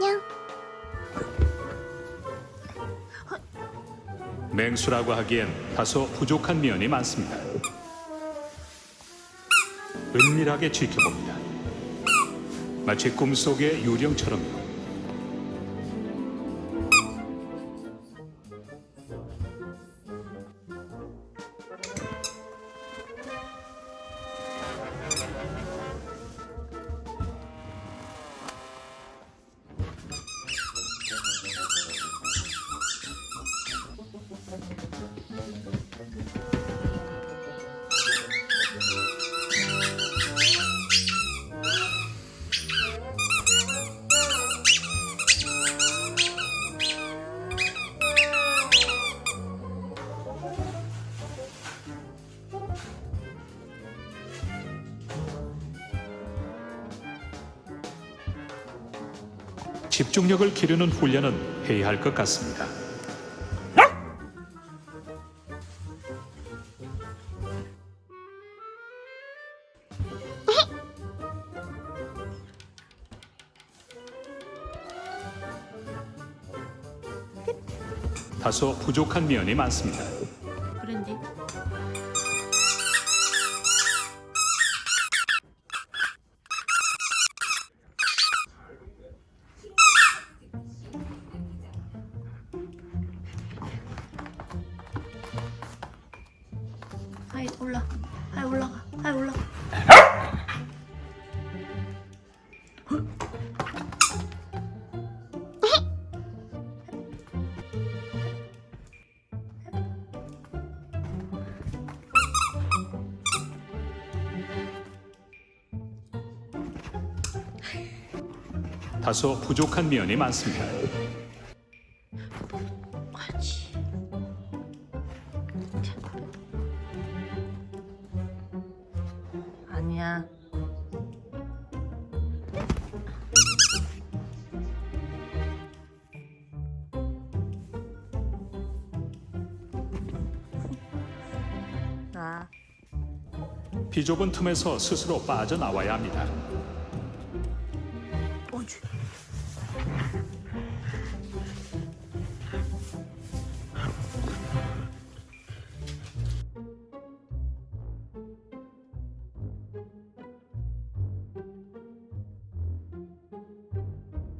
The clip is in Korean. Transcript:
안녕. 맹수라고 하기엔 다소 부족한 면이 많습니다. 은밀하게 지켜봅니다. 마치 꿈속의 유령처럼요. 집중력을 기르는 훈련은 해야 할 것 같습니다. 다소 부족한 면이 많습니다. 그랜디 하이 올라 하이 올라가 하이 올라가 다소 부족한 면이 많습니다. 그렇지 아 그냥 나 비좁은 틈에서 스스로 빠져나와야 합니다. 어쭈.